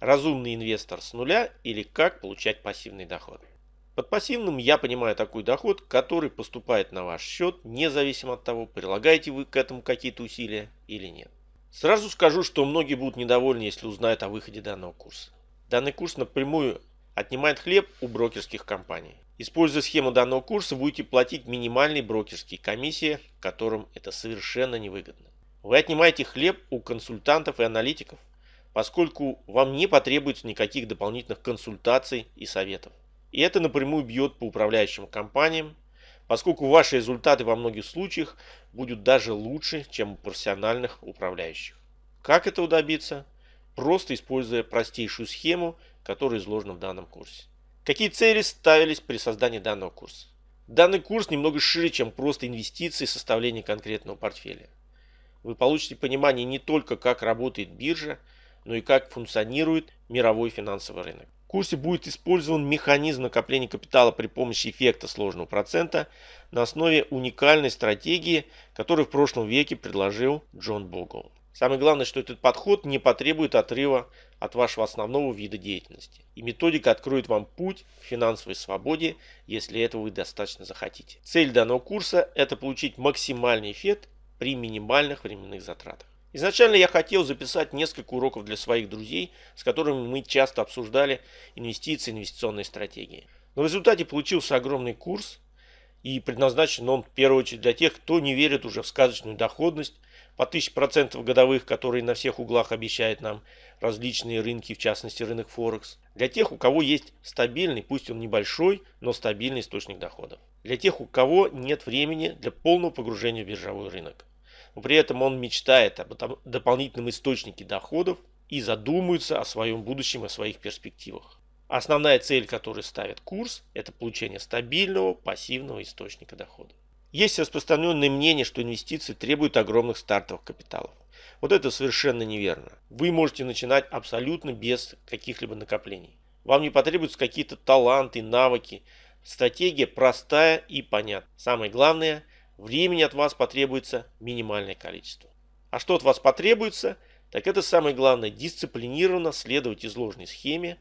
Разумный инвестор с нуля или как получать пассивный доход. Под пассивным я понимаю такой доход, который поступает на ваш счет, независимо от того, прилагаете вы к этому какие-то усилия или нет. Сразу скажу, что многие будут недовольны, если узнают о выходе данного курса. Данный курс напрямую отнимает хлеб у брокерских компаний. Используя схему данного курса, будете платить минимальные брокерские комиссии, которым это совершенно невыгодно. Вы отнимаете хлеб у консультантов и аналитиков, поскольку вам не потребуется никаких дополнительных консультаций и советов. И это напрямую бьет по управляющим компаниям, поскольку ваши результаты во многих случаях будут даже лучше, чем у профессиональных управляющих. Как этого добиться? Просто используя простейшую схему, которая изложена в данном курсе. Какие цели ставились при создании данного курса? Данный курс немного шире, чем просто инвестиции и составление конкретного портфеля. Вы получите понимание не только как работает биржа, но и как функционирует мировой финансовый рынок. В курсе будет использован механизм накопления капитала при помощи эффекта сложного процента на основе уникальной стратегии, которую в прошлом веке предложил Джон Богл. Самое главное, что этот подход не потребует отрыва от вашего основного вида деятельности. И методика откроет вам путь к финансовой свободе, если этого вы достаточно захотите. Цель данного курса – это получить максимальный эффект при минимальных временных затратах. Изначально я хотел записать несколько уроков для своих друзей, с которыми мы часто обсуждали инвестиции, инвестиционные стратегии. Но в результате получился огромный курс, и предназначен он в первую очередь для тех, кто не верит уже в сказочную доходность по 1000% годовых, которые на всех углах обещают нам различные рынки, в частности рынок Форекс. Для тех, у кого есть стабильный, пусть он небольшой, но стабильный источник доходов. Для тех, у кого нет времени для полного погружения в биржевой рынок но при этом он мечтает об дополнительном источнике доходов и задумывается о своем будущем и своих перспективах. Основная цель, которую ставит курс, это получение стабильного пассивного источника дохода. Есть распространенное мнение, что инвестиции требуют огромных стартовых капиталов. Вот это совершенно неверно. Вы можете начинать абсолютно без каких-либо накоплений. Вам не потребуются какие-то таланты, навыки. Стратегия простая и понятная. Самое главное – времени от вас потребуется минимальное количество. А что от вас потребуется, так это самое главное дисциплинированно следовать изложенной схеме,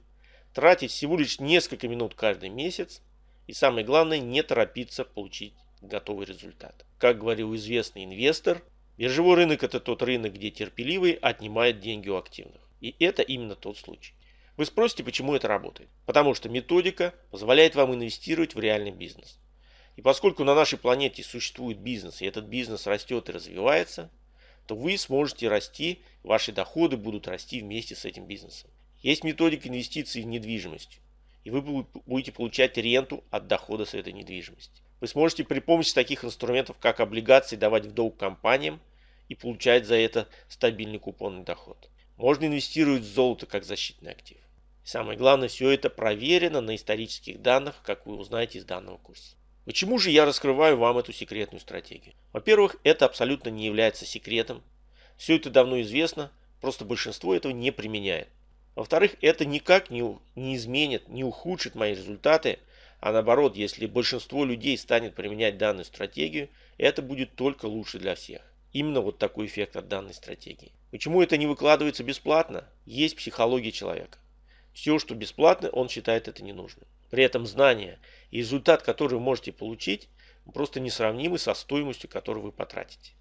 тратить всего лишь несколько минут каждый месяц и самое главное не торопиться получить готовый результат. Как говорил известный инвестор, биржевой рынок это тот рынок, где терпеливый отнимает деньги у активных. И это именно тот случай. Вы спросите, почему это работает? Потому что методика позволяет вам инвестировать в реальный бизнес. И поскольку на нашей планете существует бизнес, и этот бизнес растет и развивается, то вы сможете расти, ваши доходы будут расти вместе с этим бизнесом. Есть методика инвестиций в недвижимость, и вы будете получать ренту от дохода с этой недвижимости. Вы сможете при помощи таких инструментов, как облигации, давать в долг компаниям и получать за это стабильный купонный доход. Можно инвестировать в золото как защитный актив. самое главное, все это проверено на исторических данных, как вы узнаете из данного курса. Почему же я раскрываю вам эту секретную стратегию? Во-первых, это абсолютно не является секретом. Все это давно известно, просто большинство этого не применяет. Во-вторых, это никак не, не изменит, не ухудшит мои результаты, а наоборот, если большинство людей станет применять данную стратегию, это будет только лучше для всех. Именно вот такой эффект от данной стратегии. Почему это не выкладывается бесплатно? Есть психология человека. Все, что бесплатно, он считает это ненужным. При этом знания и результат, который вы можете получить, просто несравнимы со стоимостью, которую вы потратите.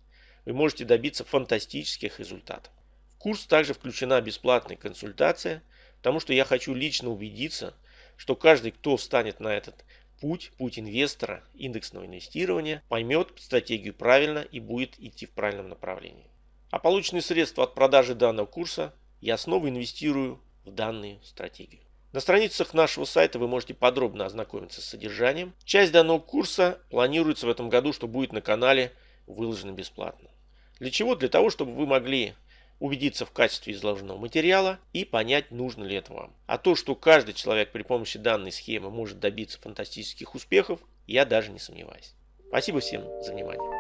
Вы можете добиться фантастических результатов. В курс также включена бесплатная консультация, потому что я хочу лично убедиться, что каждый, кто встанет на этот путь, путь инвестора, индексного инвестирования, поймет стратегию правильно и будет идти в правильном направлении. А полученные средства от продажи данного курса я снова инвестирую в данную стратегию. На страницах нашего сайта вы можете подробно ознакомиться с содержанием. Часть данного курса планируется в этом году, что будет на канале выложено бесплатно. Для чего? Для того, чтобы вы могли убедиться в качестве изложенного материала и понять, нужно ли это вам. А то, что каждый человек при помощи данной схемы может добиться фантастических успехов, я даже не сомневаюсь. Спасибо всем за внимание.